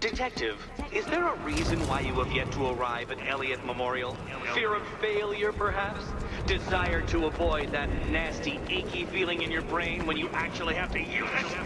Detective, is there a reason why you have yet to arrive at Elliott Memorial? Fear of failure, perhaps? Desire to avoid that nasty, achy feeling in your brain when you actually have to use it?